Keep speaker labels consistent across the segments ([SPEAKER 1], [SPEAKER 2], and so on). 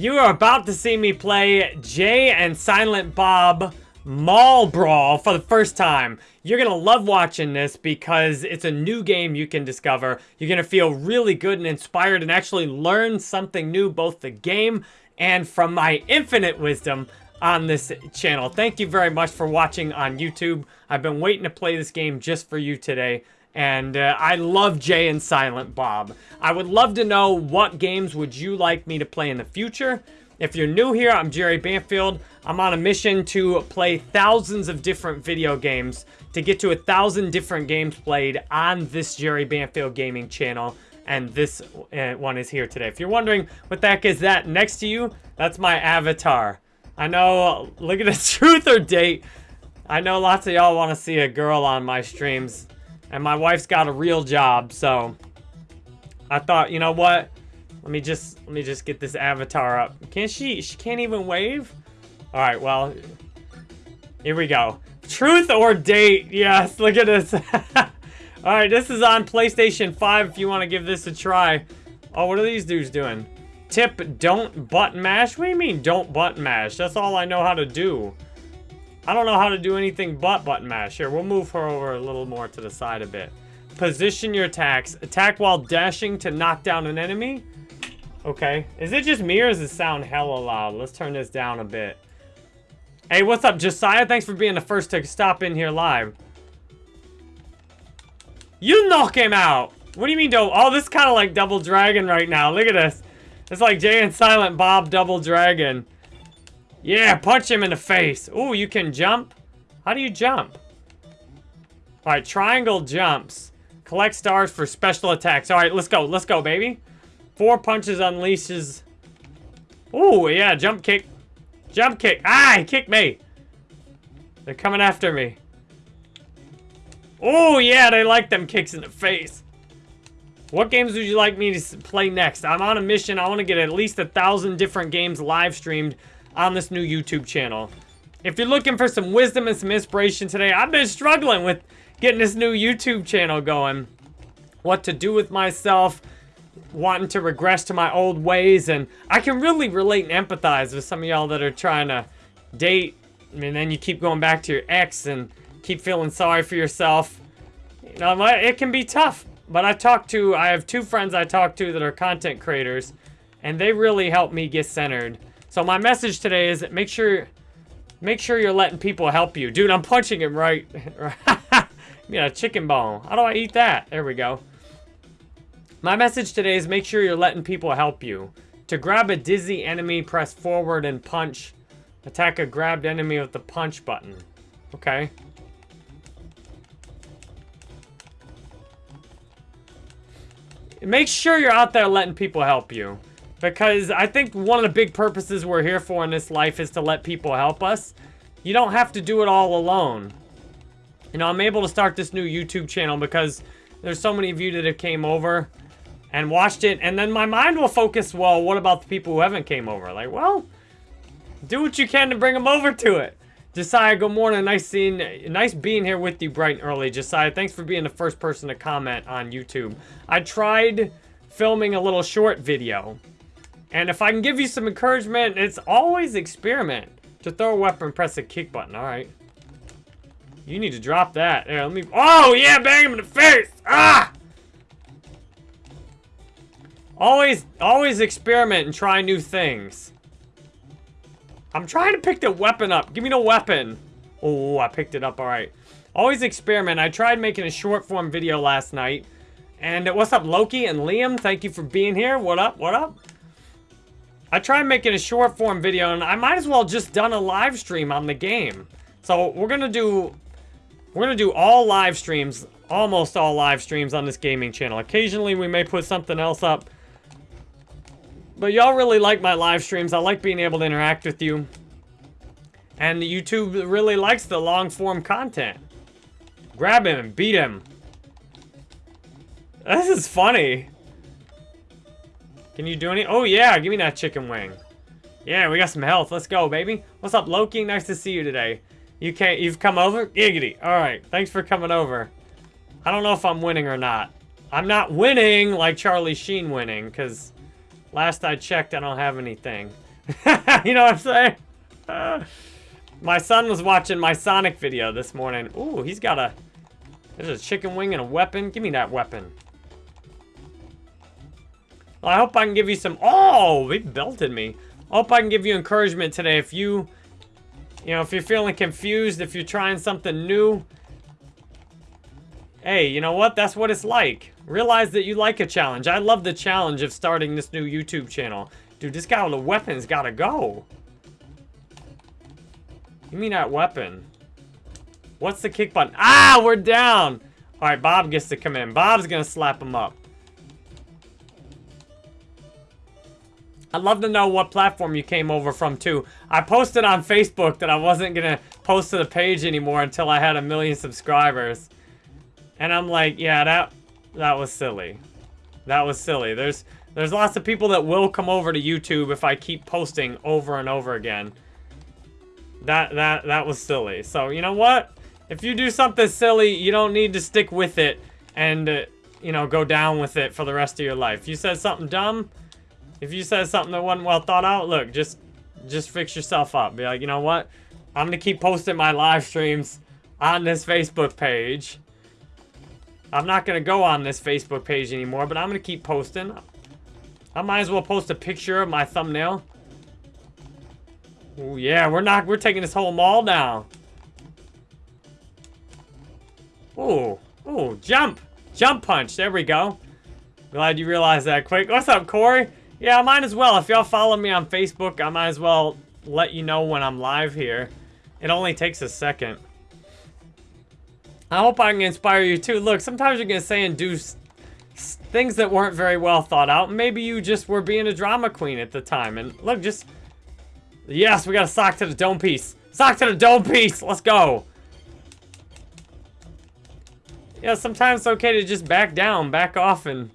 [SPEAKER 1] You are about to see me play Jay and Silent Bob Mall Brawl for the first time. You're going to love watching this because it's a new game you can discover. You're going to feel really good and inspired and actually learn something new, both the game and from my infinite wisdom on this channel. Thank you very much for watching on YouTube. I've been waiting to play this game just for you today. And uh, I love Jay and Silent Bob. I would love to know what games would you like me to play in the future. If you're new here, I'm Jerry Banfield. I'm on a mission to play thousands of different video games to get to a thousand different games played on this Jerry Banfield gaming channel. And this uh, one is here today. If you're wondering what the heck is that next to you, that's my avatar. I know, look at the truth or date. I know lots of y'all want to see a girl on my streams. And my wife's got a real job, so I thought, you know what? Let me just let me just get this avatar up. Can she she can't even wave? Alright, well. Here we go. Truth or date? Yes, look at this. Alright, this is on PlayStation 5 if you want to give this a try. Oh, what are these dudes doing? Tip, don't button mash? What do you mean, don't button mash? That's all I know how to do. I don't know how to do anything but button mash. Here, we'll move her over a little more to the side a bit. Position your attacks. Attack while dashing to knock down an enemy. Okay. Is it just me or does it sound hella loud? Let's turn this down a bit. Hey, what's up, Josiah? Thanks for being the first to stop in here live. You knock him out! What do you mean, don't? Oh, this is kind of like Double Dragon right now. Look at this. It's like Jay and Silent Bob Double Dragon. Yeah, punch him in the face. Ooh, you can jump? How do you jump? Alright, triangle jumps. Collect stars for special attacks. Alright, let's go. Let's go, baby. Four punches unleashes... Ooh, yeah, jump kick. Jump kick. Ah, he kicked me. They're coming after me. Oh, yeah, they like them kicks in the face. What games would you like me to play next? I'm on a mission. I want to get at least a thousand different games live streamed on this new YouTube channel. If you're looking for some wisdom and some inspiration today, I've been struggling with getting this new YouTube channel going. What to do with myself, wanting to regress to my old ways, and I can really relate and empathize with some of y'all that are trying to date, and then you keep going back to your ex and keep feeling sorry for yourself. You know, it can be tough. But I talk to, I have two friends I talk to that are content creators, and they really help me get centered. So my message today is make sure make sure you're letting people help you. Dude, I'm punching him right. yeah, chicken bone. How do I eat that? There we go. My message today is make sure you're letting people help you. To grab a dizzy enemy, press forward and punch. Attack a grabbed enemy with the punch button. Okay. Make sure you're out there letting people help you. Because I think one of the big purposes we're here for in this life is to let people help us. You don't have to do it all alone. You know, I'm able to start this new YouTube channel because there's so many of you that have came over and watched it. And then my mind will focus, well, what about the people who haven't came over? Like, well, do what you can to bring them over to it. Josiah, good morning. Nice seeing, nice being here with you bright and early. Josiah, thanks for being the first person to comment on YouTube. I tried filming a little short video and if I can give you some encouragement, it's always experiment. To throw a weapon, press the kick button. All right. You need to drop that. There, let me... Oh, yeah, bang him in the face. Ah! Always, always experiment and try new things. I'm trying to pick the weapon up. Give me the weapon. Oh, I picked it up. All right. Always experiment. I tried making a short form video last night. And what's up, Loki and Liam? Thank you for being here. What up? What up? I tried making a short form video and I might as well just done a live stream on the game. So we're gonna do we're gonna do all live streams, almost all live streams on this gaming channel. Occasionally we may put something else up. But y'all really like my live streams. I like being able to interact with you. And YouTube really likes the long form content. Grab him and beat him. This is funny. Can you do any? Oh, yeah. Give me that chicken wing. Yeah, we got some health. Let's go, baby. What's up, Loki? Nice to see you today. You can't, you've come over? Giggity. All right. Thanks for coming over. I don't know if I'm winning or not. I'm not winning like Charlie Sheen winning, because last I checked, I don't have anything. you know what I'm saying? My son was watching my Sonic video this morning. Ooh, he's got a... There's a chicken wing and a weapon. Give me that weapon. I hope I can give you some... Oh, he belted me. I hope I can give you encouragement today. If you... You know, if you're feeling confused, if you're trying something new... Hey, you know what? That's what it's like. Realize that you like a challenge. I love the challenge of starting this new YouTube channel. Dude, this guy with the weapon's gotta go. You mean that weapon. What's the kick button? Ah, we're down. All right, Bob gets to come in. Bob's gonna slap him up. I'd love to know what platform you came over from, too. I posted on Facebook that I wasn't gonna post to the page anymore until I had a million subscribers. And I'm like, yeah, that that was silly. That was silly. There's there's lots of people that will come over to YouTube if I keep posting over and over again. That, that, that was silly. So, you know what? If you do something silly, you don't need to stick with it and, uh, you know, go down with it for the rest of your life. You said something dumb, if you said something that wasn't well thought out, look, just, just fix yourself up. Be like, you know what? I'm going to keep posting my live streams on this Facebook page. I'm not going to go on this Facebook page anymore, but I'm going to keep posting. I might as well post a picture of my thumbnail. Oh yeah, we're not we're taking this whole mall down. Oh, oh, jump. Jump punch. There we go. Glad you realized that quick. What's up, Corey? Yeah, I might as well. If y'all follow me on Facebook, I might as well let you know when I'm live here. It only takes a second. I hope I can inspire you too. Look, sometimes you're going to say and do things that weren't very well thought out. Maybe you just were being a drama queen at the time. And look, just Yes, we got a sock to the dome piece. Sock to the dome piece. Let's go. Yeah, sometimes it's okay to just back down, back off, and...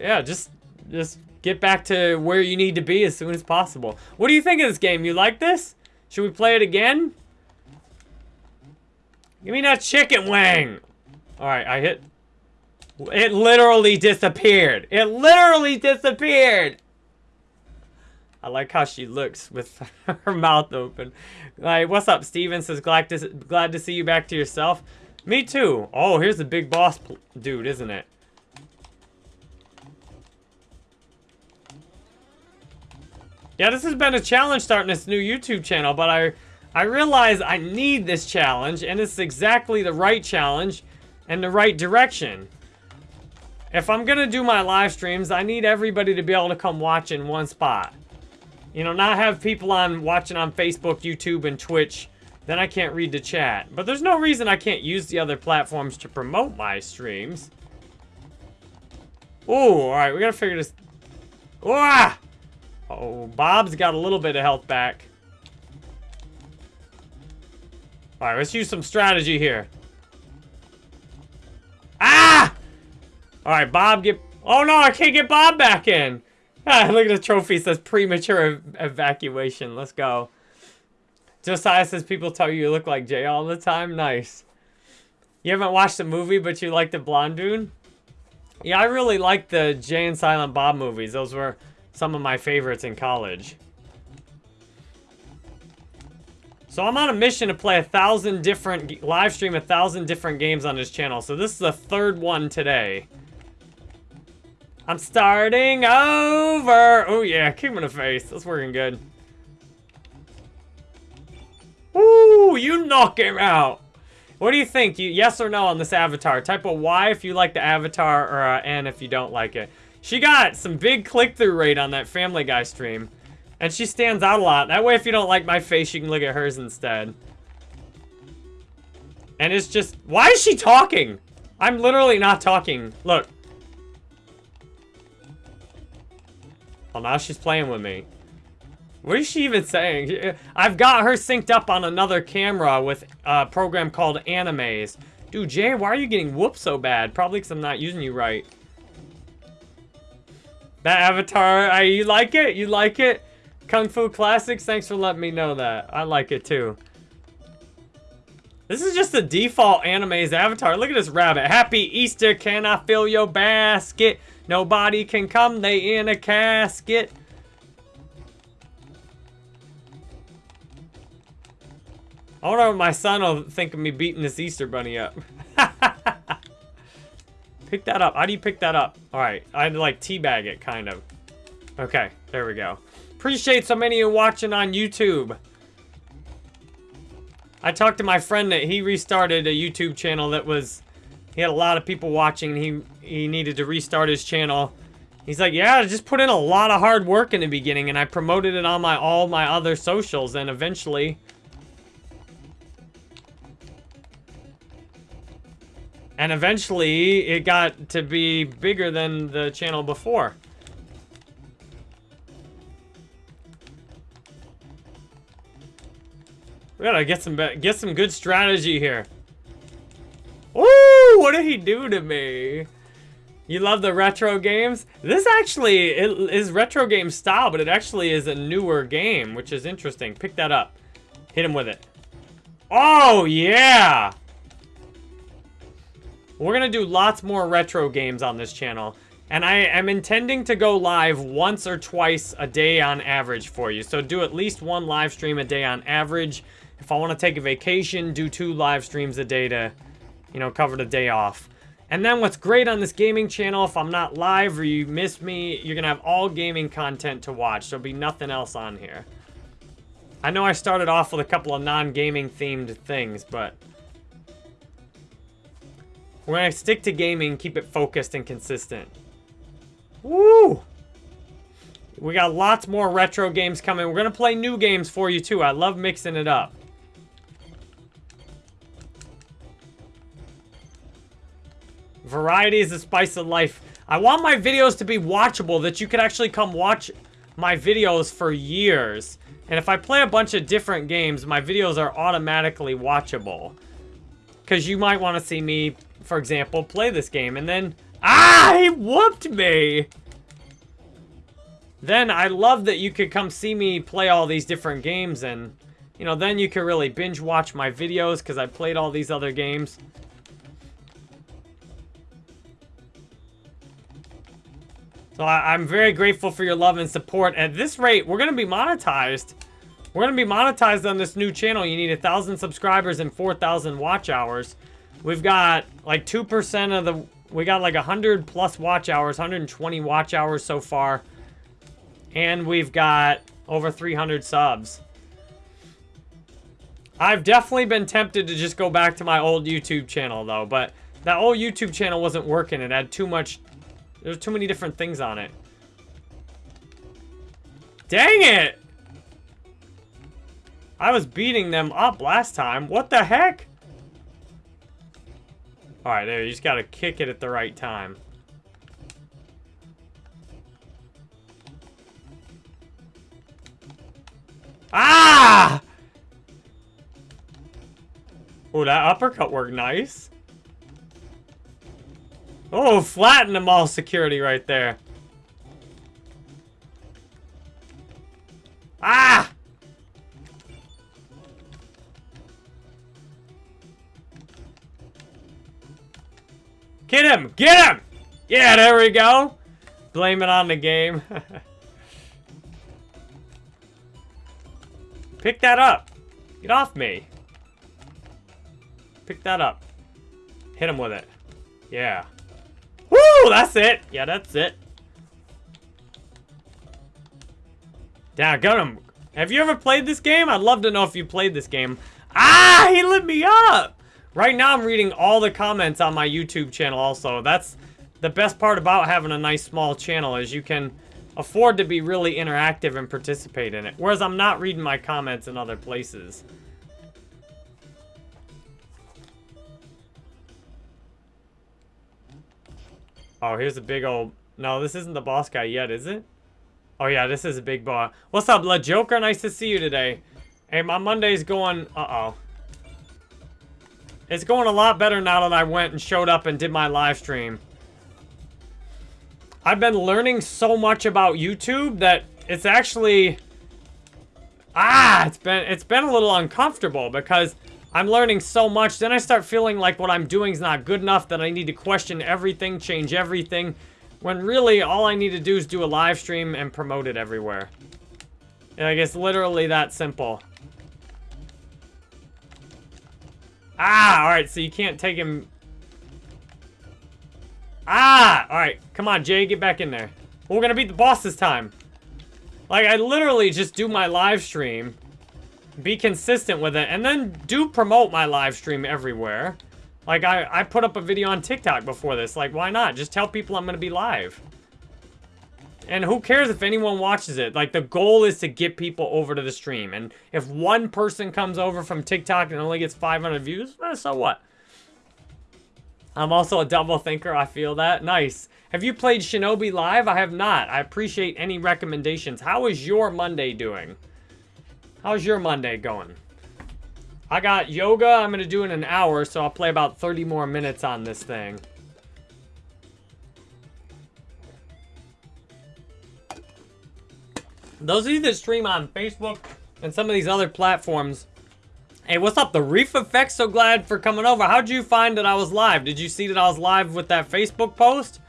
[SPEAKER 1] Yeah, just, just get back to where you need to be as soon as possible. What do you think of this game? You like this? Should we play it again? Give me that chicken wing. All right, I hit... It literally disappeared. It literally disappeared. I like how she looks with her mouth open. Like, what's up, Steven? Says, glad to, glad to see you back to yourself. Me too. Oh, here's the big boss dude, isn't it? Yeah, this has been a challenge starting this new YouTube channel, but I, I realize I need this challenge, and it's exactly the right challenge and the right direction. If I'm gonna do my live streams, I need everybody to be able to come watch in one spot. You know, not have people on watching on Facebook, YouTube, and Twitch. Then I can't read the chat. But there's no reason I can't use the other platforms to promote my streams. Oh, alright, we gotta figure this... Ah! Oh, Bob's got a little bit of health back. Alright, let's use some strategy here. Ah! Alright, Bob get... Oh no, I can't get Bob back in. Ah, look at the trophy. It says premature ev evacuation. Let's go. Josiah says people tell you you look like Jay all the time. Nice. You haven't watched the movie, but you like the Blonde Dude? Yeah, I really like the Jay and Silent Bob movies. Those were some of my favorites in college. So I'm on a mission to play a thousand different, live stream a thousand different games on this channel. So this is the third one today. I'm starting over. Oh, yeah. Kick him in the face. That's working good. Ooh, you knock him out. What do you think? You Yes or no on this avatar? Type a Y if you like the avatar or a N if you don't like it. She got some big click-through rate on that Family Guy stream. And she stands out a lot. That way, if you don't like my face, you can look at hers instead. And it's just... Why is she talking? I'm literally not talking. Look. Well, now she's playing with me. What is she even saying? I've got her synced up on another camera with a program called Animaze. Dude, Jay, why are you getting whooped so bad? Probably because I'm not using you right. That avatar, I, you like it? You like it? Kung Fu Classics, thanks for letting me know that. I like it too. This is just the default Animaze avatar. Look at this rabbit. Happy Easter, can I fill your basket? Nobody can come, they in a casket. I wonder what my son will think of me beating this Easter bunny up. pick that up. How do you pick that up? All right. I had to like teabag it, kind of. Okay, there we go. Appreciate so many of you watching on YouTube. I talked to my friend that he restarted a YouTube channel that was... He had a lot of people watching. He, he needed to restart his channel. He's like, yeah, I just put in a lot of hard work in the beginning, and I promoted it on my all my other socials, and eventually... And eventually, it got to be bigger than the channel before. We gotta get some get some good strategy here. Ooh, what did he do to me? You love the retro games? This actually is retro game style, but it actually is a newer game, which is interesting. Pick that up. Hit him with it. Oh, yeah! We're gonna do lots more retro games on this channel. And I am intending to go live once or twice a day on average for you. So do at least one live stream a day on average. If I want to take a vacation, do two live streams a day to, you know, cover the day off. And then what's great on this gaming channel, if I'm not live or you miss me, you're going to have all gaming content to watch. There'll be nothing else on here. I know I started off with a couple of non-gaming themed things, but... We're going to stick to gaming, keep it focused and consistent. Woo! We got lots more retro games coming. We're going to play new games for you, too. I love mixing it up. Variety is the spice of life. I want my videos to be watchable, that you could actually come watch my videos for years. And if I play a bunch of different games, my videos are automatically watchable. Because you might want to see me, for example, play this game. And then... Ah! He whooped me! Then I love that you could come see me play all these different games. And, you know, then you can really binge watch my videos because I played all these other games. So I, am very grateful for your love and support. At this rate, we're going to be monetized. We're going to be monetized on this new channel. You need a 1,000 subscribers and 4,000 watch hours. We've got like 2% of the... We got like 100 plus watch hours, 120 watch hours so far. And we've got over 300 subs. I've definitely been tempted to just go back to my old YouTube channel, though. But that old YouTube channel wasn't working. It had too much there's too many different things on it. Dang it! I was beating them up last time. What the heck? Alright, there. You just gotta kick it at the right time. Ah! Oh, that uppercut worked nice. Oh, flatten them all security right there. Ah! Get him! Get him! Yeah, there we go. Blame it on the game. Pick that up. Get off me. Pick that up. Hit him with it. Yeah. Woo! That's it. Yeah, that's it. Down, got him. Have you ever played this game? I'd love to know if you played this game. Ah, he lit me up. Right now, I'm reading all the comments on my YouTube channel also. That's the best part about having a nice small channel is you can afford to be really interactive and participate in it. Whereas I'm not reading my comments in other places. Oh, here's a big old... No, this isn't the boss guy yet, is it? Oh, yeah, this is a big boss. What's up, Blood Joker? Nice to see you today. Hey, my Monday's going... Uh-oh. It's going a lot better now that I went and showed up and did my live stream. I've been learning so much about YouTube that it's actually... Ah, it's been it's been a little uncomfortable because I'm learning so much. Then I start feeling like what I'm doing is not good enough, that I need to question everything, change everything. When really, all I need to do is do a live stream and promote it everywhere. Like, it's literally that simple. Ah, alright, so you can't take him... Ah! Alright, come on, Jay, get back in there. We're gonna beat the boss this time. Like, I literally just do my live stream, be consistent with it, and then do promote my live stream everywhere. Like, I, I put up a video on TikTok before this. Like, why not? Just tell people I'm gonna be live. And who cares if anyone watches it? Like, the goal is to get people over to the stream. And if one person comes over from TikTok and only gets 500 views, eh, so what? I'm also a double thinker. I feel that. Nice. Have you played Shinobi Life? I have not. I appreciate any recommendations. How is your Monday doing? How's your Monday going? I got yoga. I'm going to do in an hour, so I'll play about 30 more minutes on this thing. Those of you that stream on Facebook and some of these other platforms, hey, what's up? The Reef Effect, so glad for coming over. How'd you find that I was live? Did you see that I was live with that Facebook post?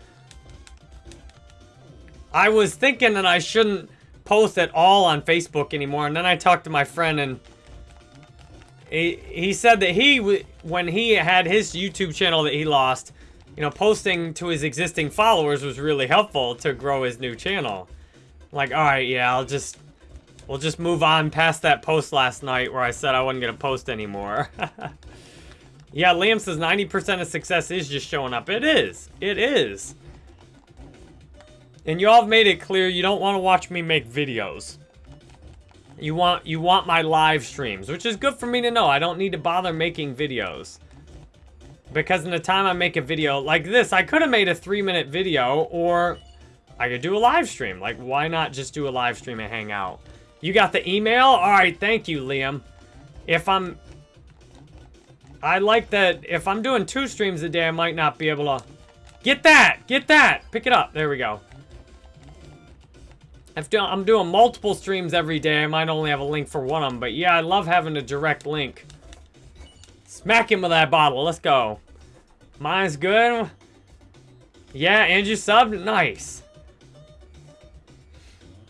[SPEAKER 1] I was thinking that I shouldn't post at all on Facebook anymore, and then I talked to my friend, and he, he said that he, when he had his YouTube channel that he lost, you know, posting to his existing followers was really helpful to grow his new channel. Like, alright, yeah, I'll just... We'll just move on past that post last night where I said I wasn't going to post anymore. yeah, Liam says 90% of success is just showing up. It is. It is. And you all have made it clear you don't want to watch me make videos. You want you want my live streams, which is good for me to know. I don't need to bother making videos. Because in the time I make a video like this, I could have made a three minute video or I could do a live stream. Like, why not just do a live stream and hang out? You got the email? All right, thank you, Liam. If I'm... I like that if I'm doing two streams a day, I might not be able to... Get that! Get that! Pick it up. There we go. If I'm doing multiple streams every day, I might only have a link for one of them. But yeah, I love having a direct link. Smack him with that bottle. Let's go. Mine's good. Yeah, and you subbed? Nice.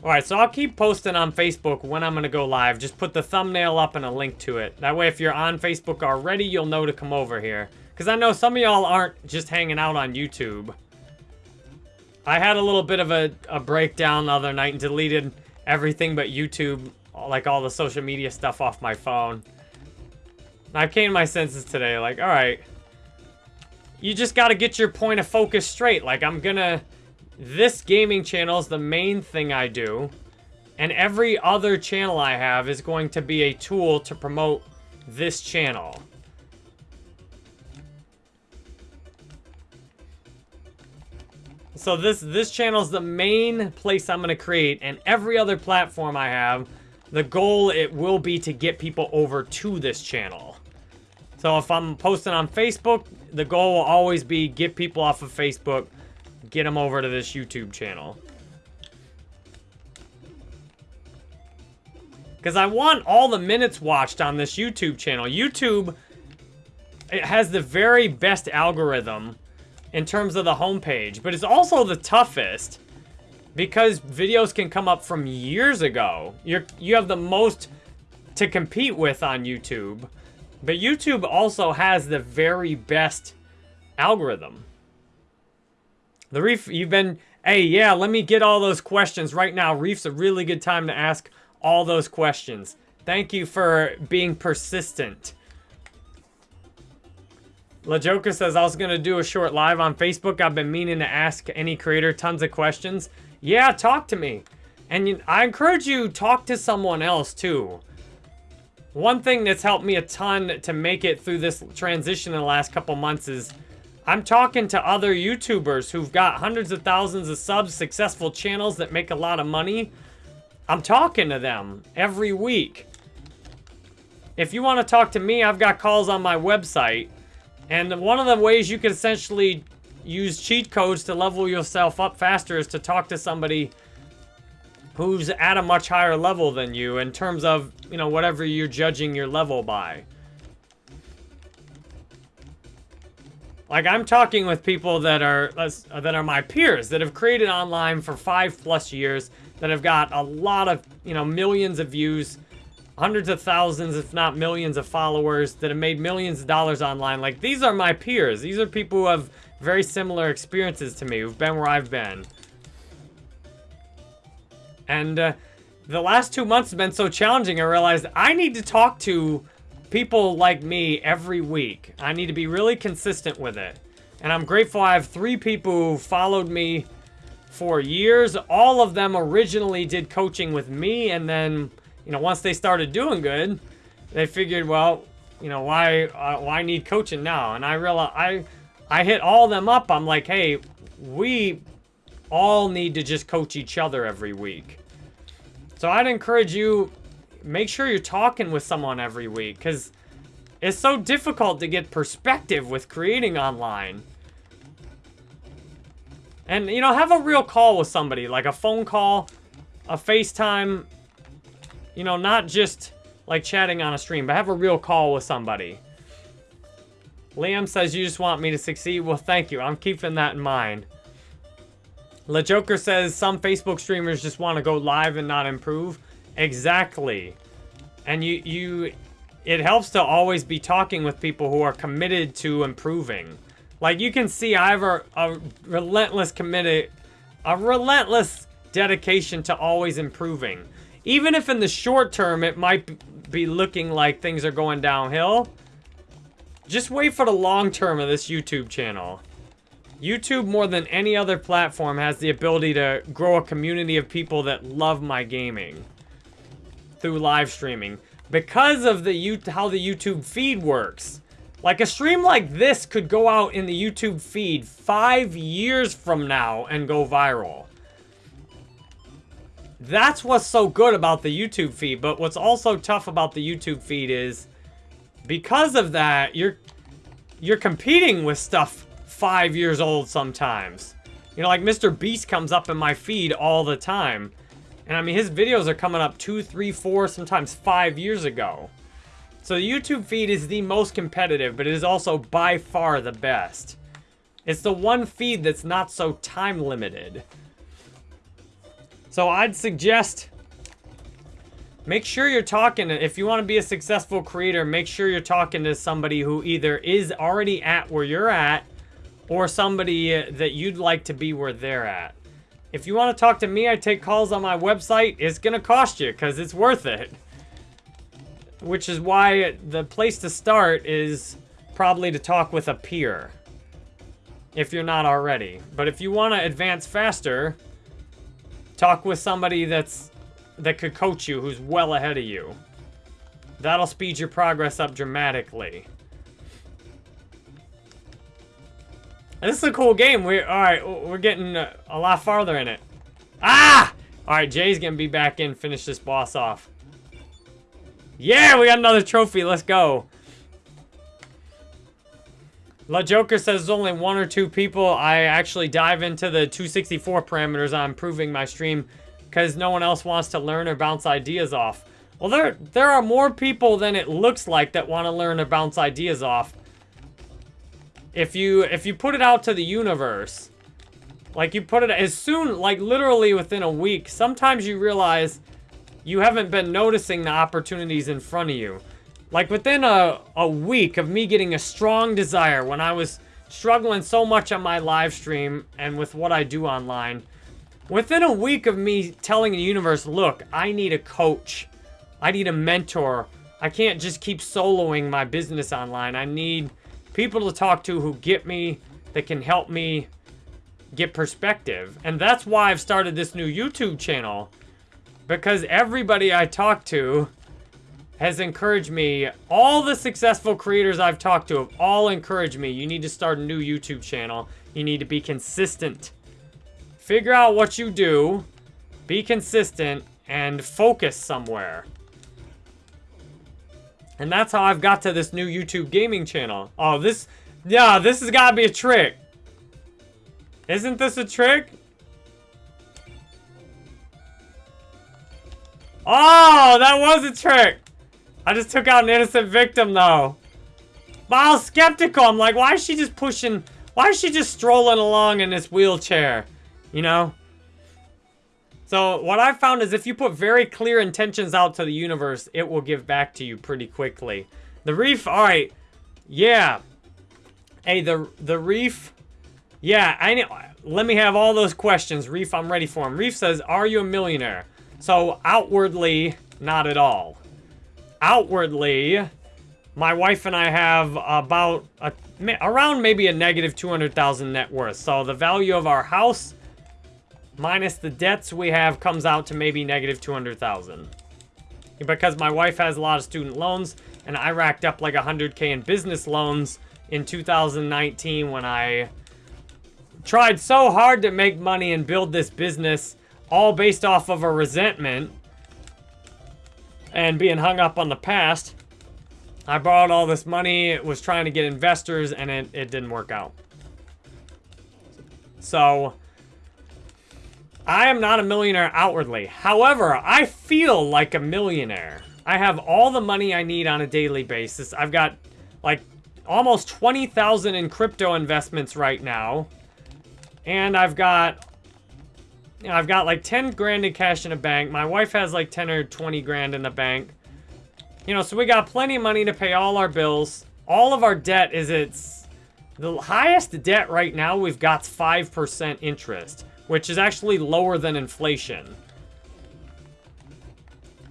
[SPEAKER 1] Alright, so I'll keep posting on Facebook when I'm going to go live. Just put the thumbnail up and a link to it. That way, if you're on Facebook already, you'll know to come over here. Because I know some of y'all aren't just hanging out on YouTube. I had a little bit of a, a breakdown the other night and deleted everything but YouTube, like all the social media stuff off my phone. And I came to my senses today, like, alright. You just gotta get your point of focus straight. Like, I'm gonna this gaming channel is the main thing I do. And every other channel I have is going to be a tool to promote this channel. So this this channel is the main place I'm going to create, and every other platform I have, the goal it will be to get people over to this channel. So if I'm posting on Facebook, the goal will always be get people off of Facebook get them over to this YouTube channel. Because I want all the minutes watched on this YouTube channel. YouTube, it has the very best algorithm in terms of the homepage, but it's also the toughest because videos can come up from years ago. You're, you have the most to compete with on YouTube, but YouTube also has the very best algorithm. The Reef, you've been, hey, yeah, let me get all those questions right now. Reef's a really good time to ask all those questions. Thank you for being persistent. La Joker says, I was going to do a short live on Facebook. I've been meaning to ask any creator tons of questions. Yeah, talk to me. And I encourage you, talk to someone else too. One thing that's helped me a ton to make it through this transition in the last couple months is I'm talking to other YouTubers who've got hundreds of thousands of subs, successful channels that make a lot of money. I'm talking to them every week. If you want to talk to me, I've got calls on my website. And one of the ways you can essentially use cheat codes to level yourself up faster is to talk to somebody who's at a much higher level than you in terms of, you know, whatever you're judging your level by. Like, I'm talking with people that are that are my peers, that have created online for five plus years, that have got a lot of, you know, millions of views, hundreds of thousands, if not millions of followers that have made millions of dollars online. Like, these are my peers. These are people who have very similar experiences to me, who've been where I've been. And uh, the last two months have been so challenging, I realized I need to talk to people like me every week. I need to be really consistent with it. And I'm grateful I have three people who followed me for years. All of them originally did coaching with me, and then, you know, once they started doing good, they figured, well, you know, why uh, why need coaching now? And I realized I I hit all them up. I'm like, hey, we all need to just coach each other every week. So I'd encourage you, make sure you're talking with someone every week, because it's so difficult to get perspective with creating online. And, you know, have a real call with somebody, like a phone call, a FaceTime, you know, not just like chatting on a stream, but have a real call with somebody. Liam says you just want me to succeed. Well, thank you. I'm keeping that in mind. Le Joker says some Facebook streamers just want to go live and not improve. Exactly. And you, you, it helps to always be talking with people who are committed to improving. Like you can see I have a, a relentless committed, a relentless dedication to always improving. Even if in the short term it might be looking like things are going downhill, just wait for the long term of this YouTube channel. YouTube, more than any other platform, has the ability to grow a community of people that love my gaming through live streaming. Because of the how the YouTube feed works. Like, a stream like this could go out in the YouTube feed five years from now and go viral. That's what's so good about the YouTube feed. But what's also tough about the YouTube feed is because of that, you're you're competing with stuff five years old sometimes. You know, like Mr. Beast comes up in my feed all the time. And I mean, his videos are coming up two, three, four, sometimes five years ago. So the YouTube feed is the most competitive, but it is also by far the best. It's the one feed that's not so time limited. So I'd suggest Make sure you're talking, if you want to be a successful creator, make sure you're talking to somebody who either is already at where you're at or somebody uh, that you'd like to be where they're at. If you want to talk to me, I take calls on my website. It's going to cost you because it's worth it. Which is why the place to start is probably to talk with a peer. If you're not already. But if you want to advance faster, talk with somebody that's that could coach you who's well ahead of you. That'll speed your progress up dramatically. This is a cool game. We're all right. We're getting a, a lot farther in it. Ah! All right, Jay's gonna be back in. Finish this boss off. Yeah, we got another trophy. Let's go. La Joker says there's only one or two people. I actually dive into the 264 parameters on improving my stream because no one else wants to learn or bounce ideas off. Well, there, there are more people than it looks like that want to learn or bounce ideas off. If you, if you put it out to the universe, like you put it as soon, like literally within a week, sometimes you realize you haven't been noticing the opportunities in front of you. Like within a, a week of me getting a strong desire when I was struggling so much on my live stream and with what I do online, Within a week of me telling the universe, look, I need a coach. I need a mentor. I can't just keep soloing my business online. I need people to talk to who get me, that can help me get perspective. And that's why I've started this new YouTube channel. Because everybody I talk to has encouraged me. All the successful creators I've talked to have all encouraged me. You need to start a new YouTube channel. You need to be consistent. Figure out what you do, be consistent, and focus somewhere. And that's how I've got to this new YouTube gaming channel. Oh, this... Yeah, this has got to be a trick. Isn't this a trick? Oh, that was a trick. I just took out an innocent victim, though. But I was skeptical. I'm like, why is she just pushing... Why is she just strolling along in this wheelchair? You know? So what I've found is if you put very clear intentions out to the universe, it will give back to you pretty quickly. The reef, all right. Yeah. Hey, the the reef. Yeah, I know. Let me have all those questions. Reef, I'm ready for them. Reef says, are you a millionaire? So outwardly, not at all. Outwardly, my wife and I have about a, around maybe a negative 200,000 net worth. So the value of our house minus the debts we have comes out to maybe negative 200,000. Because my wife has a lot of student loans and I racked up like 100k in business loans in 2019 when I tried so hard to make money and build this business all based off of a resentment and being hung up on the past. I borrowed all this money, was trying to get investors, and it, it didn't work out. So, I am not a millionaire outwardly. However, I feel like a millionaire. I have all the money I need on a daily basis. I've got, like, almost 20,000 in crypto investments right now. And I've got, you know, I've got like 10 grand in cash in a bank. My wife has like 10 or 20 grand in the bank. You know, so we got plenty of money to pay all our bills. All of our debt is its... The highest debt right now we've got 5% interest, which is actually lower than inflation.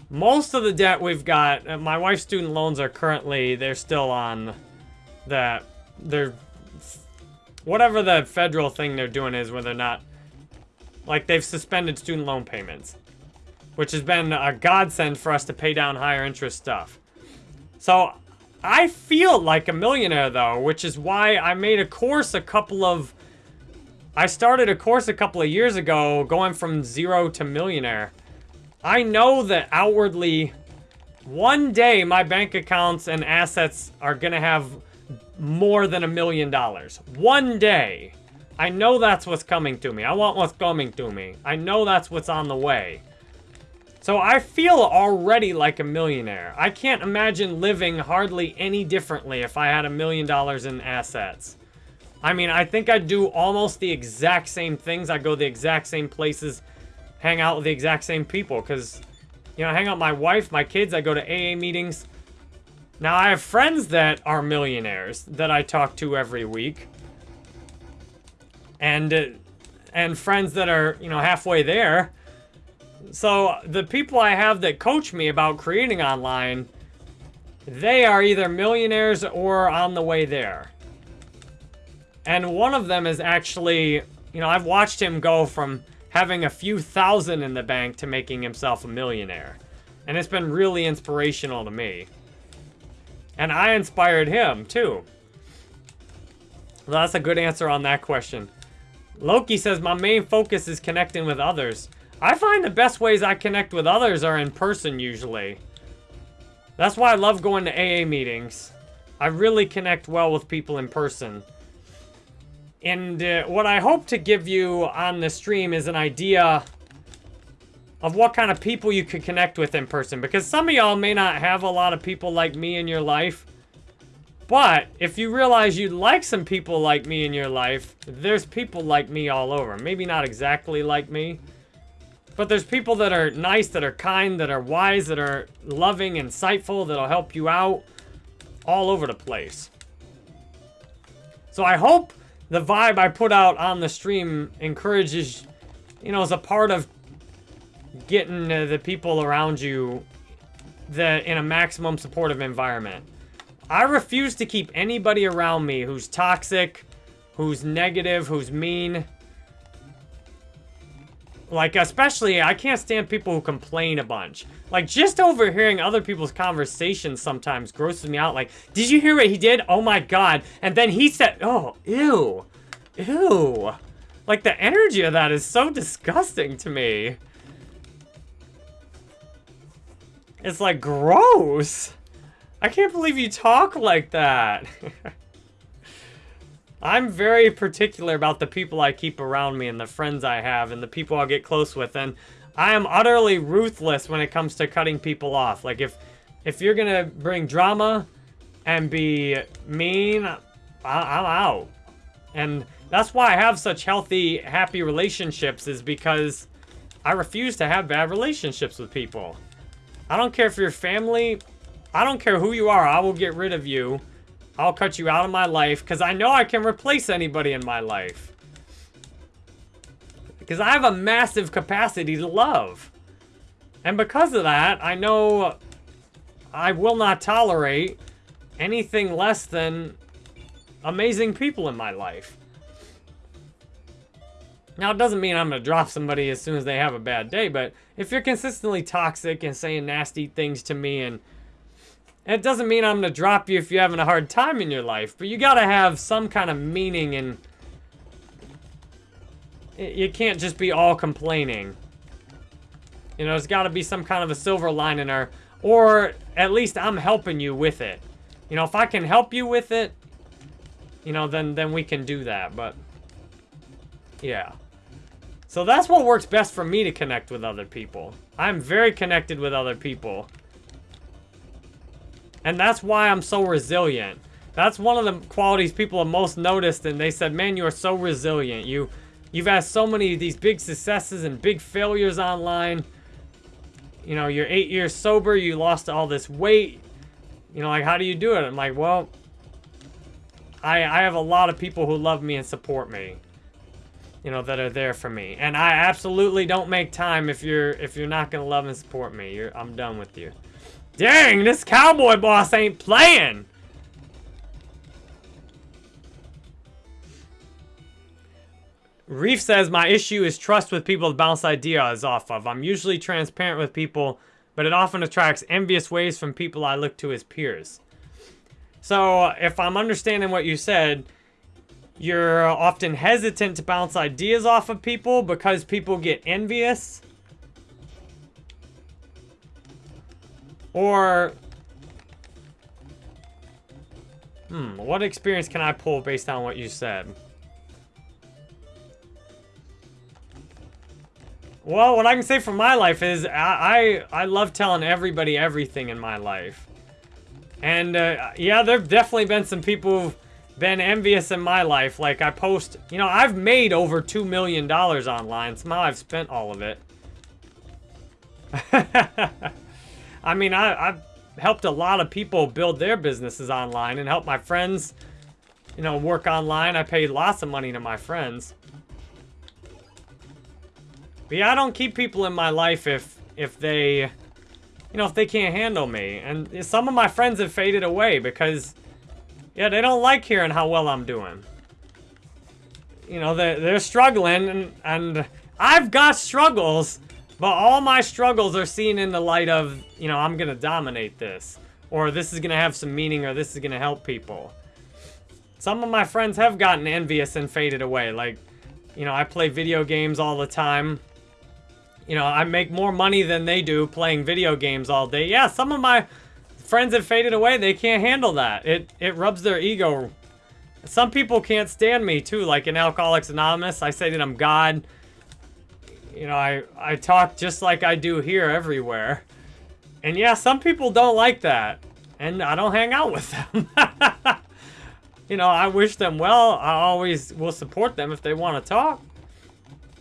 [SPEAKER 1] Most of the debt we've got, uh, my wife's student loans are currently, they're still on the, they're, whatever the federal thing they're doing is where they're not, like they've suspended student loan payments which has been a godsend for us to pay down higher interest stuff. So I feel like a millionaire though, which is why I made a course a couple of... I started a course a couple of years ago going from zero to millionaire. I know that outwardly, one day my bank accounts and assets are going to have more than a million dollars. One day. I know that's what's coming to me. I want what's coming to me. I know that's what's on the way. So I feel already like a millionaire. I can't imagine living hardly any differently if I had a million dollars in assets. I mean, I think I'd do almost the exact same things. I'd go the exact same places, hang out with the exact same people. Because, you know, I hang out with my wife, my kids. I go to AA meetings. Now, I have friends that are millionaires that I talk to every week. And, uh, and friends that are, you know, halfway there. So the people I have that coach me about creating online, they are either millionaires or on the way there. And one of them is actually, you know, I've watched him go from having a few thousand in the bank to making himself a millionaire. And it's been really inspirational to me. And I inspired him, too. Well, that's a good answer on that question. Loki says, my main focus is connecting with others. I find the best ways I connect with others are in person, usually. That's why I love going to AA meetings. I really connect well with people in person. And uh, what I hope to give you on the stream is an idea of what kind of people you could connect with in person. Because some of y'all may not have a lot of people like me in your life. But if you realize you'd like some people like me in your life, there's people like me all over. Maybe not exactly like me. But there's people that are nice, that are kind, that are wise, that are loving, insightful, that'll help you out all over the place. So I hope the vibe I put out on the stream encourages, you know, as a part of getting the people around you in a maximum supportive environment. I refuse to keep anybody around me who's toxic, who's negative, who's mean, like, especially, I can't stand people who complain a bunch. Like, just overhearing other people's conversations sometimes grosses me out. Like, did you hear what he did? Oh my god. And then he said, oh, ew. Ew. Like, the energy of that is so disgusting to me. It's like, gross. I can't believe you talk like that. I'm very particular about the people I keep around me and the friends I have and the people I get close with. And I am utterly ruthless when it comes to cutting people off. Like, if, if you're to bring drama and be mean, I, I'm out. And that's why I have such healthy, happy relationships is because I refuse to have bad relationships with people. I don't care if you're family. I don't care who you are. I will get rid of you. I'll cut you out of my life because I know I can replace anybody in my life. Because I have a massive capacity to love. And because of that, I know I will not tolerate anything less than amazing people in my life. Now, it doesn't mean I'm going to drop somebody as soon as they have a bad day, but if you're consistently toxic and saying nasty things to me, and it doesn't mean I'm going to drop you if you're having a hard time in your life, but you got to have some kind of meaning and you can't just be all complaining. You know, there's got to be some kind of a silver lining or, or at least I'm helping you with it. You know, if I can help you with it, you know, then, then we can do that, but yeah. So that's what works best for me to connect with other people. I'm very connected with other people. And that's why I'm so resilient. That's one of the qualities people have most noticed and they said, man, you are so resilient. You, you've had so many of these big successes and big failures online. You know, you're eight years sober, you lost all this weight. You know, like, how do you do it? I'm like, well, I, I have a lot of people who love me and support me you know, that are there for me. And I absolutely don't make time if you're if you're not gonna love and support me. You're, I'm done with you. Dang, this cowboy boss ain't playing. Reef says, my issue is trust with people to bounce ideas off of. I'm usually transparent with people, but it often attracts envious waves from people I look to as peers. So, if I'm understanding what you said, you're often hesitant to bounce ideas off of people because people get envious. Or... Hmm, what experience can I pull based on what you said? Well, what I can say from my life is I, I, I love telling everybody everything in my life. And, uh, yeah, there have definitely been some people who've been envious in my life. Like, I post... You know, I've made over $2 million online. Somehow I've spent all of it. I mean, I, I've helped a lot of people build their businesses online and help my friends, you know, work online. I paid lots of money to my friends. But yeah, I don't keep people in my life if if they, you know, if they can't handle me. And some of my friends have faded away because yeah, they don't like hearing how well I'm doing. You know, they're, they're struggling, and, and I've got struggles, but all my struggles are seen in the light of, you know, I'm going to dominate this. Or this is going to have some meaning, or this is going to help people. Some of my friends have gotten envious and faded away. Like, you know, I play video games all the time. You know, I make more money than they do playing video games all day. Yeah, some of my friends have faded away. They can't handle that. It it rubs their ego. Some people can't stand me too, like in Alcoholics Anonymous. I say that I'm God. You know, I, I talk just like I do here everywhere. And yeah, some people don't like that. And I don't hang out with them. you know, I wish them well. I always will support them if they want to talk.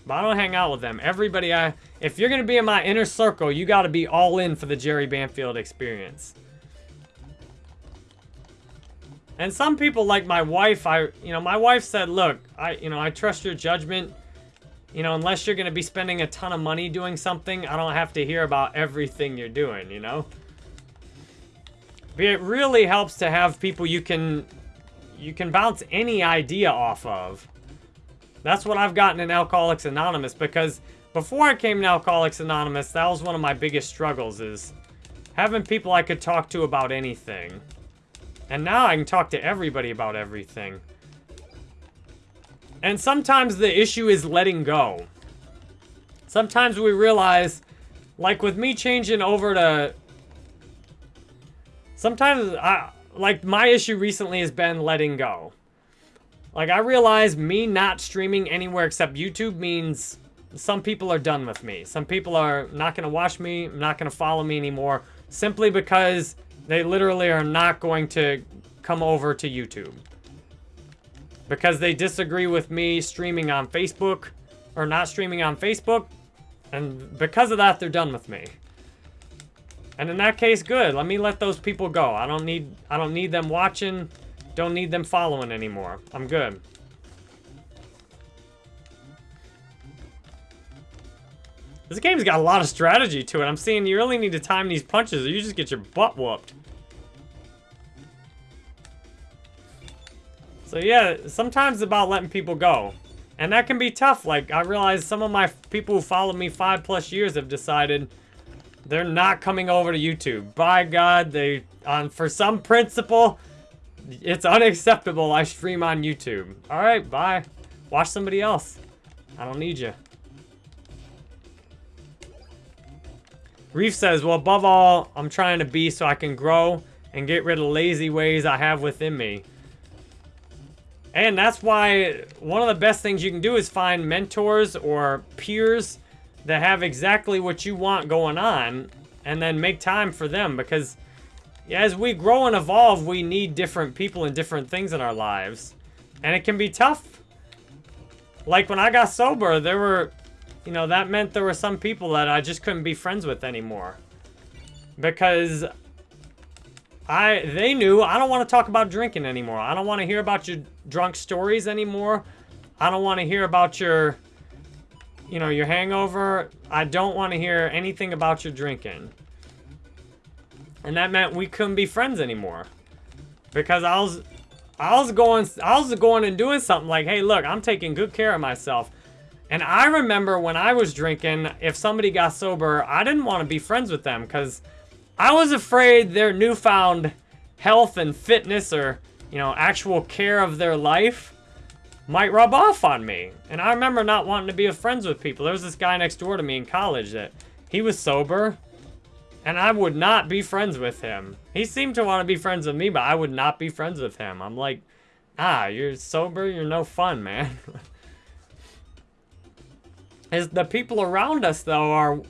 [SPEAKER 1] But I don't hang out with them. Everybody, I if you're going to be in my inner circle, you got to be all in for the Jerry Banfield experience. And some people, like my wife, I, you know, my wife said, look, I, you know, I trust your judgment. You know, unless you're going to be spending a ton of money doing something, I don't have to hear about everything you're doing, you know? But it really helps to have people you can, you can bounce any idea off of. That's what I've gotten in Alcoholics Anonymous because before I came to Alcoholics Anonymous, that was one of my biggest struggles is having people I could talk to about anything. And now I can talk to everybody about everything. And sometimes the issue is letting go. Sometimes we realize, like with me changing over to... Sometimes, I, like my issue recently has been letting go. Like I realize me not streaming anywhere except YouTube means some people are done with me. Some people are not going to watch me, not going to follow me anymore, simply because they literally are not going to come over to YouTube. Because they disagree with me streaming on Facebook, or not streaming on Facebook, And because of that, they're done with me. And in that case, good. Let me let those people go. I don't need I don't need them watching. Don't need them following anymore. I'm good. This game's got a lot of strategy to it. I'm seeing you really need to time these punches or you just get your butt whooped. So yeah, sometimes about letting people go. And that can be tough. Like, I realize some of my people who follow me five plus years have decided they're not coming over to YouTube. By God, they, on for some principle, it's unacceptable I stream on YouTube. All right, bye. Watch somebody else. I don't need you. Reef says, well, above all, I'm trying to be so I can grow and get rid of lazy ways I have within me. And that's why one of the best things you can do is find mentors or peers that have exactly what you want going on and then make time for them because as we grow and evolve, we need different people and different things in our lives. And it can be tough. Like when I got sober, there were, you know, that meant there were some people that I just couldn't be friends with anymore. Because I they knew I don't want to talk about drinking anymore. I don't want to hear about your drunk stories anymore. I don't want to hear about your you know, your hangover. I don't want to hear anything about your drinking. And that meant we couldn't be friends anymore. Because I was I was going I was going and doing something like, "Hey, look, I'm taking good care of myself." And I remember when I was drinking, if somebody got sober, I didn't want to be friends with them cuz I was afraid their newfound health and fitness or, you know, actual care of their life might rub off on me. And I remember not wanting to be friends with people. There was this guy next door to me in college that he was sober and I would not be friends with him. He seemed to want to be friends with me, but I would not be friends with him. I'm like, ah, you're sober, you're no fun, man. As the people around us, though, are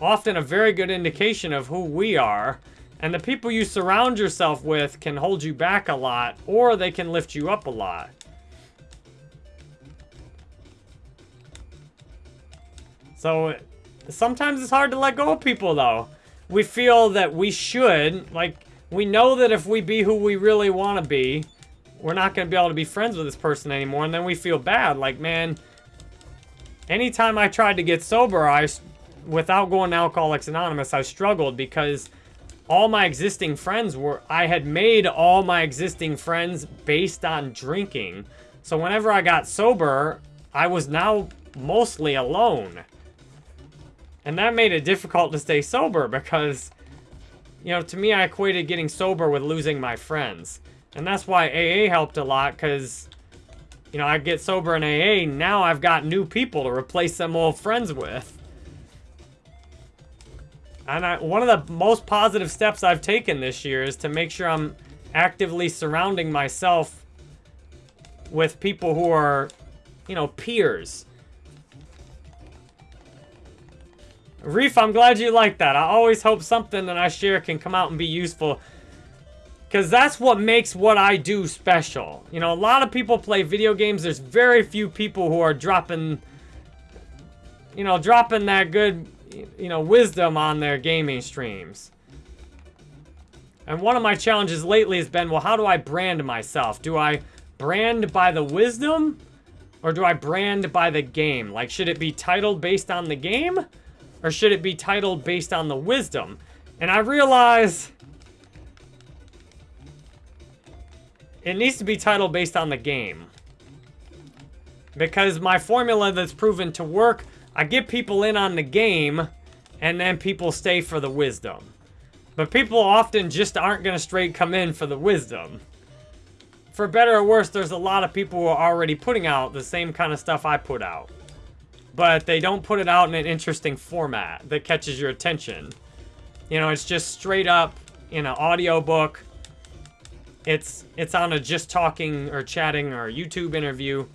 [SPEAKER 1] often a very good indication of who we are. And the people you surround yourself with can hold you back a lot, or they can lift you up a lot. So, sometimes it's hard to let go of people, though. We feel that we should, like, we know that if we be who we really want to be, we're not going to be able to be friends with this person anymore, and then we feel bad. Like, man, anytime I tried to get sober, I without going to Alcoholics Anonymous, I struggled because all my existing friends were, I had made all my existing friends based on drinking. So whenever I got sober, I was now mostly alone. And that made it difficult to stay sober because, you know, to me, I equated getting sober with losing my friends. And that's why AA helped a lot because, you know, I get sober in AA, now I've got new people to replace them old friends with. And I, one of the most positive steps I've taken this year is to make sure I'm actively surrounding myself with people who are, you know, peers. Reef, I'm glad you like that. I always hope something that I share can come out and be useful. Because that's what makes what I do special. You know, a lot of people play video games. There's very few people who are dropping, you know, dropping that good you know, wisdom on their gaming streams. And one of my challenges lately has been, well, how do I brand myself? Do I brand by the wisdom? Or do I brand by the game? Like, should it be titled based on the game? Or should it be titled based on the wisdom? And I realize... It needs to be titled based on the game. Because my formula that's proven to work I get people in on the game, and then people stay for the wisdom. But people often just aren't going to straight come in for the wisdom. For better or worse, there's a lot of people who are already putting out the same kind of stuff I put out. But they don't put it out in an interesting format that catches your attention. You know, it's just straight up in an audiobook. It's it's on a just talking or chatting or YouTube interview.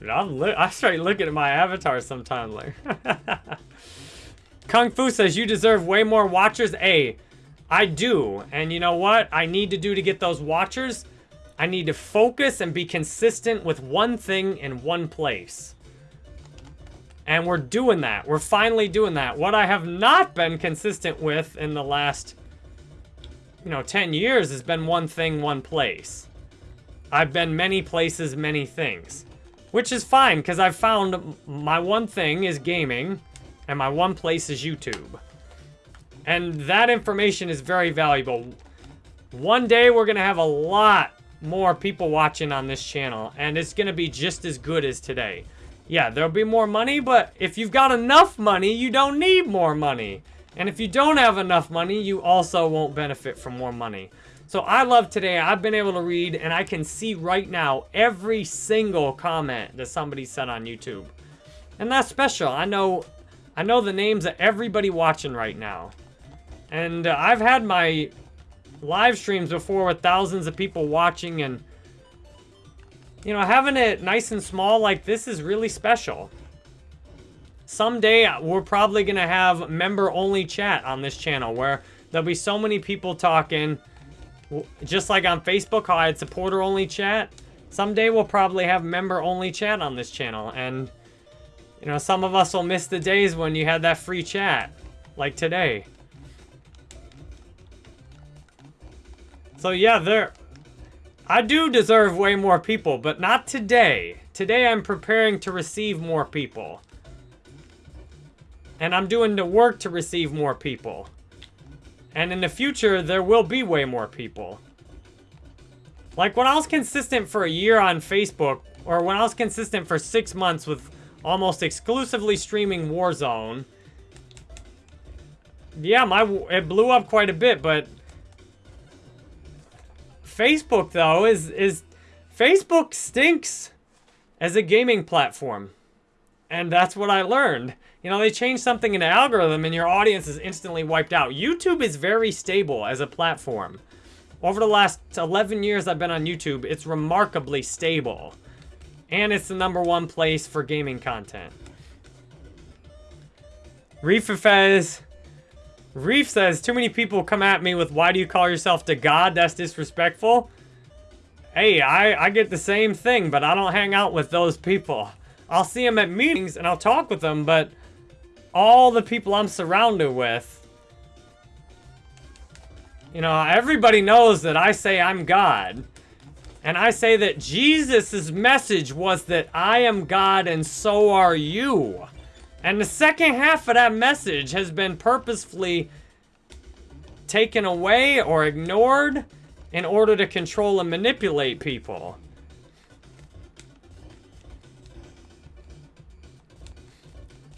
[SPEAKER 1] I'm I start looking at my avatar sometime. Kung Fu says you deserve way more watchers. A, I do. And you know what I need to do to get those watchers? I need to focus and be consistent with one thing in one place. And we're doing that. We're finally doing that. What I have not been consistent with in the last, you know, 10 years has been one thing, one place. I've been many places, many things. Which is fine, because I've found my one thing is gaming, and my one place is YouTube. And that information is very valuable. One day we're going to have a lot more people watching on this channel, and it's going to be just as good as today. Yeah, there'll be more money, but if you've got enough money, you don't need more money. And if you don't have enough money, you also won't benefit from more money. So I love today, I've been able to read, and I can see right now every single comment that somebody said on YouTube. And that's special. I know, I know the names of everybody watching right now. And uh, I've had my live streams before with thousands of people watching and you know, having it nice and small like this is really special. Someday, uh, we're probably going to have member-only chat on this channel where there'll be so many people talking. Just like on Facebook, how I had supporter-only chat. Someday, we'll probably have member-only chat on this channel. And, you know, some of us will miss the days when you had that free chat. Like today. So, yeah, there... I do deserve way more people, but not today. Today I'm preparing to receive more people. And I'm doing the work to receive more people. And in the future, there will be way more people. Like when I was consistent for a year on Facebook, or when I was consistent for six months with almost exclusively streaming Warzone, yeah, my it blew up quite a bit, but Facebook, though, is, is... Facebook stinks as a gaming platform. And that's what I learned. You know, they changed something in the algorithm and your audience is instantly wiped out. YouTube is very stable as a platform. Over the last 11 years I've been on YouTube, it's remarkably stable. And it's the number one place for gaming content. Reef Effect Reef says, too many people come at me with, why do you call yourself the god? That's disrespectful. Hey, I, I get the same thing, but I don't hang out with those people. I'll see them at meetings and I'll talk with them, but all the people I'm surrounded with, you know, everybody knows that I say I'm God. And I say that Jesus' message was that I am God and so are you. And the second half of that message has been purposefully taken away or ignored in order to control and manipulate people.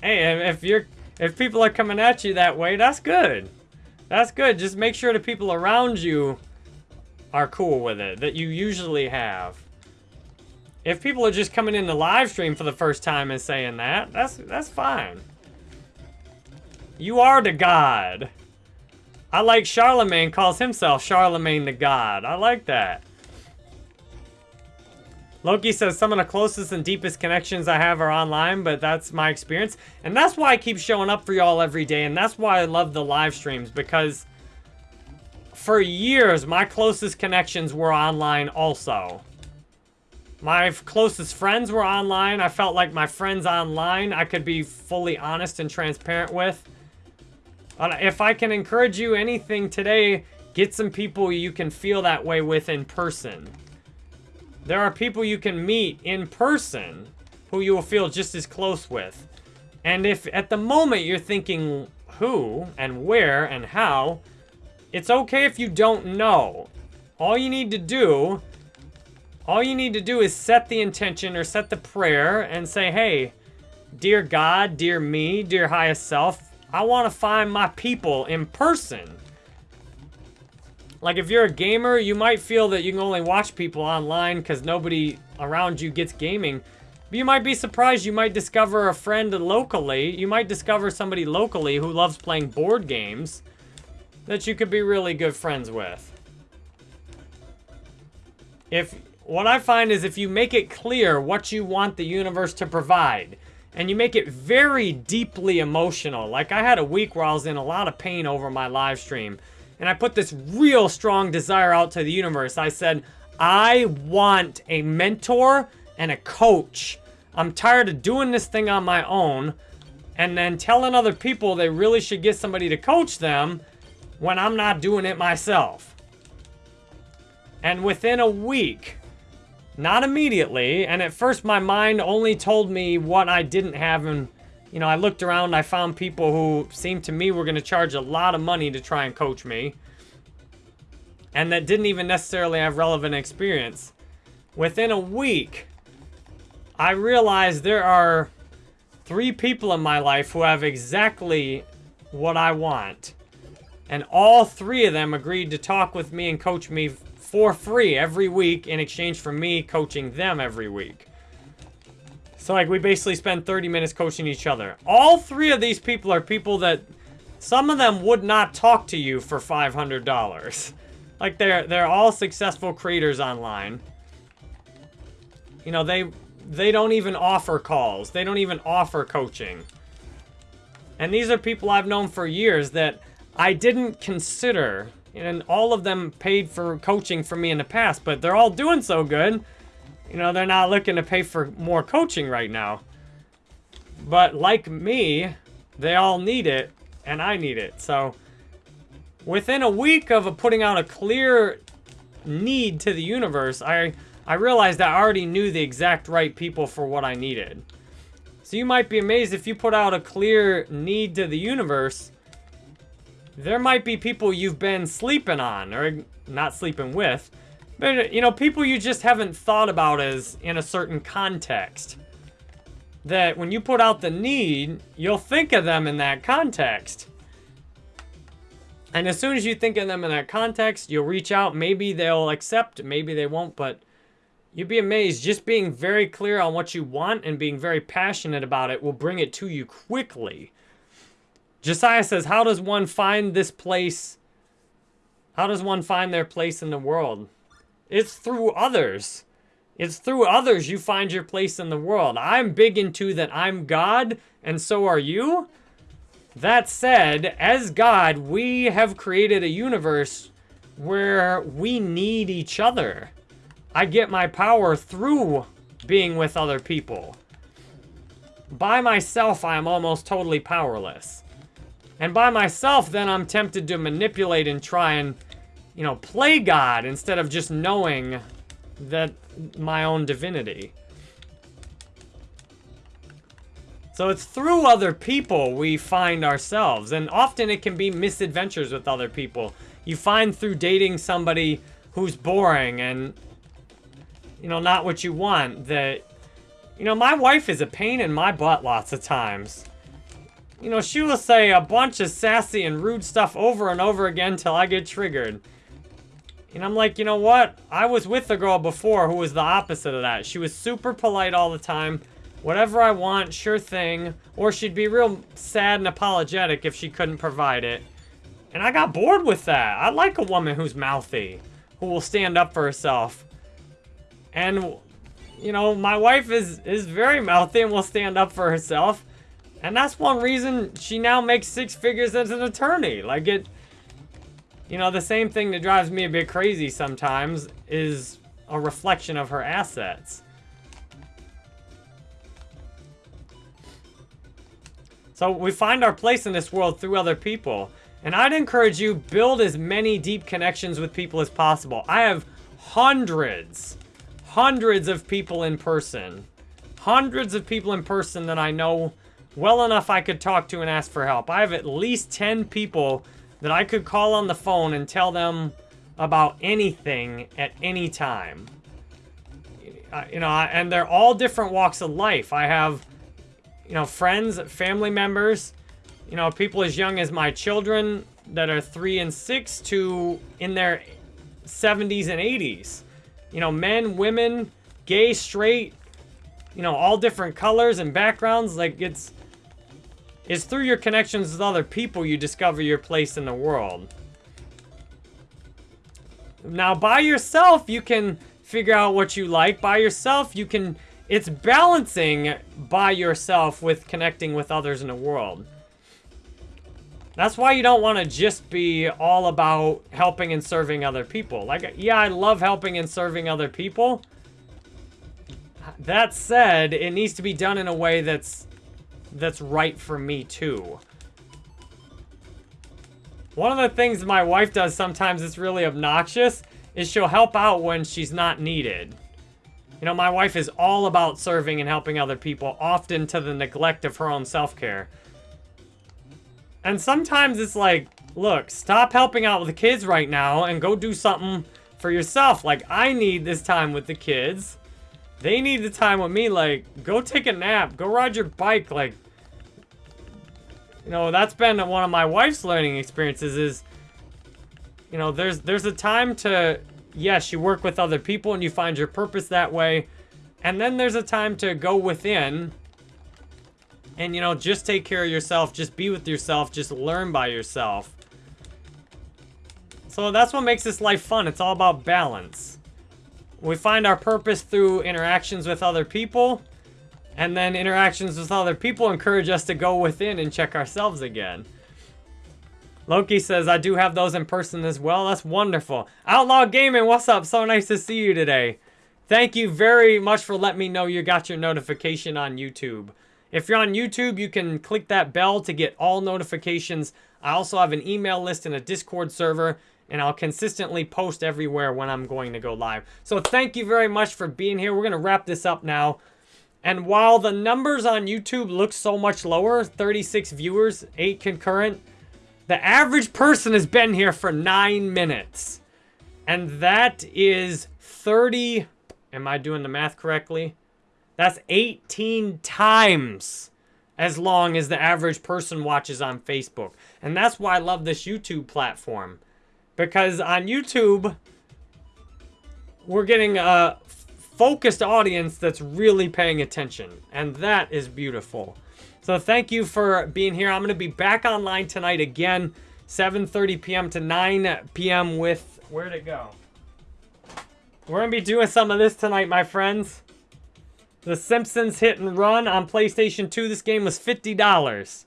[SPEAKER 1] Hey, if you're if people are coming at you that way, that's good. That's good. Just make sure the people around you are cool with it, that you usually have. If people are just coming in the live stream for the first time and saying that, that's that's fine. You are the god. I like Charlemagne calls himself Charlemagne the God. I like that. Loki says some of the closest and deepest connections I have are online, but that's my experience. And that's why I keep showing up for y'all every day, and that's why I love the live streams, because for years, my closest connections were online also. My closest friends were online. I felt like my friends online I could be fully honest and transparent with. If I can encourage you anything today, get some people you can feel that way with in person. There are people you can meet in person who you will feel just as close with. And if at the moment you're thinking who and where and how, it's okay if you don't know. All you need to do all you need to do is set the intention or set the prayer and say, hey, dear God, dear me, dear highest self, I want to find my people in person. Like if you're a gamer, you might feel that you can only watch people online because nobody around you gets gaming. But you might be surprised you might discover a friend locally. You might discover somebody locally who loves playing board games that you could be really good friends with. If what I find is if you make it clear what you want the universe to provide, and you make it very deeply emotional, like I had a week where I was in a lot of pain over my live stream, and I put this real strong desire out to the universe. I said, I want a mentor and a coach. I'm tired of doing this thing on my own and then telling other people they really should get somebody to coach them when I'm not doing it myself. And within a week, not immediately, and at first my mind only told me what I didn't have and you know, I looked around, I found people who seemed to me were going to charge a lot of money to try and coach me. And that didn't even necessarily have relevant experience. Within a week, I realized there are three people in my life who have exactly what I want. And all three of them agreed to talk with me and coach me for free every week in exchange for me coaching them every week. So, like, we basically spend 30 minutes coaching each other. All three of these people are people that... Some of them would not talk to you for $500. Like, they're, they're all successful creators online. You know, they, they don't even offer calls. They don't even offer coaching. And these are people I've known for years that I didn't consider. And all of them paid for coaching for me in the past, but they're all doing so good you know, they're not looking to pay for more coaching right now. But like me, they all need it, and I need it. So within a week of putting out a clear need to the universe, I, I realized I already knew the exact right people for what I needed. So you might be amazed if you put out a clear need to the universe, there might be people you've been sleeping on, or not sleeping with, but, you know, people you just haven't thought about as in a certain context. That when you put out the need, you'll think of them in that context. And as soon as you think of them in that context, you'll reach out. Maybe they'll accept, maybe they won't, but you'd be amazed. Just being very clear on what you want and being very passionate about it will bring it to you quickly. Josiah says, how does one find this place? How does one find their place in the world? It's through others. It's through others you find your place in the world. I'm big into that I'm God, and so are you. That said, as God, we have created a universe where we need each other. I get my power through being with other people. By myself, I am almost totally powerless. And by myself, then I'm tempted to manipulate and try and you know, play God instead of just knowing that my own divinity. So it's through other people we find ourselves. And often it can be misadventures with other people. You find through dating somebody who's boring and, you know, not what you want that, you know, my wife is a pain in my butt lots of times. You know, she will say a bunch of sassy and rude stuff over and over again till I get triggered. And I'm like, you know what? I was with a girl before who was the opposite of that. She was super polite all the time. Whatever I want, sure thing. Or she'd be real sad and apologetic if she couldn't provide it. And I got bored with that. I like a woman who's mouthy. Who will stand up for herself. And, you know, my wife is, is very mouthy and will stand up for herself. And that's one reason she now makes six figures as an attorney. Like, it... You know, the same thing that drives me a bit crazy sometimes is a reflection of her assets. So we find our place in this world through other people. And I'd encourage you, build as many deep connections with people as possible. I have hundreds, hundreds of people in person. Hundreds of people in person that I know well enough I could talk to and ask for help. I have at least 10 people that I could call on the phone and tell them about anything at any time. You know, and they're all different walks of life. I have, you know, friends, family members, you know, people as young as my children that are three and six to in their 70s and 80s. You know, men, women, gay, straight, you know, all different colors and backgrounds. Like, it's it's through your connections with other people you discover your place in the world. Now, by yourself, you can figure out what you like. By yourself, you can... It's balancing by yourself with connecting with others in the world. That's why you don't want to just be all about helping and serving other people. Like, yeah, I love helping and serving other people. That said, it needs to be done in a way that's that's right for me too. One of the things my wife does sometimes that's really obnoxious is she'll help out when she's not needed. You know, my wife is all about serving and helping other people, often to the neglect of her own self-care. And sometimes it's like, look, stop helping out with the kids right now and go do something for yourself. Like, I need this time with the kids. They need the time with me. Like, go take a nap. Go ride your bike. Like, you know, that's been one of my wife's learning experiences is, you know, there's there's a time to, yes, you work with other people and you find your purpose that way. And then there's a time to go within and, you know, just take care of yourself. Just be with yourself. Just learn by yourself. So that's what makes this life fun. It's all about balance. We find our purpose through interactions with other people. And then interactions with other people encourage us to go within and check ourselves again. Loki says, I do have those in person as well. That's wonderful. Outlaw Gaming, what's up? So nice to see you today. Thank you very much for letting me know you got your notification on YouTube. If you're on YouTube, you can click that bell to get all notifications. I also have an email list and a Discord server, and I'll consistently post everywhere when I'm going to go live. So thank you very much for being here. We're going to wrap this up now. And while the numbers on YouTube look so much lower, 36 viewers, 8 concurrent, the average person has been here for 9 minutes. And that is 30, am I doing the math correctly? That's 18 times as long as the average person watches on Facebook. And that's why I love this YouTube platform. Because on YouTube, we're getting a focused audience that's really paying attention. And that is beautiful. So thank you for being here. I'm going to be back online tonight again, 7.30 p.m. to 9 p.m. with... Where'd it go? We're going to be doing some of this tonight, my friends. The Simpsons Hit and Run on PlayStation 2. This game was $50.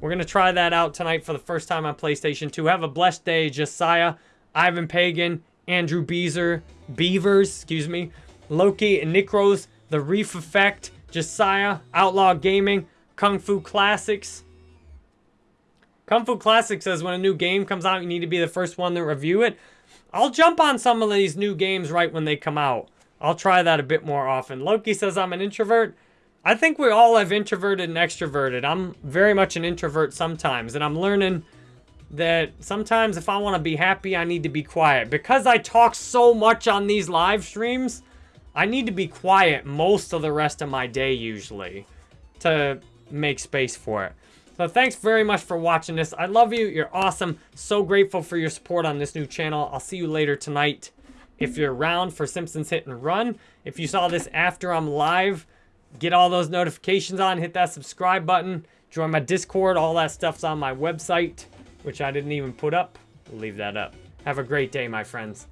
[SPEAKER 1] We're going to try that out tonight for the first time on PlayStation 2. Have a blessed day, Josiah, Ivan Pagan, Andrew Beezer, Beavers, excuse me, Loki, and Nikros, The Reef Effect, Josiah, Outlaw Gaming, Kung Fu Classics. Kung Fu Classics says when a new game comes out, you need to be the first one to review it. I'll jump on some of these new games right when they come out. I'll try that a bit more often. Loki says I'm an introvert. I think we all have introverted and extroverted. I'm very much an introvert sometimes, and I'm learning that sometimes if I want to be happy, I need to be quiet. Because I talk so much on these live streams, I need to be quiet most of the rest of my day usually to make space for it. So thanks very much for watching this. I love you. You're awesome. So grateful for your support on this new channel. I'll see you later tonight. If you're around for Simpsons Hit and Run, if you saw this after I'm live, get all those notifications on, hit that subscribe button, join my Discord, all that stuff's on my website, which I didn't even put up. We'll leave that up. Have a great day, my friends.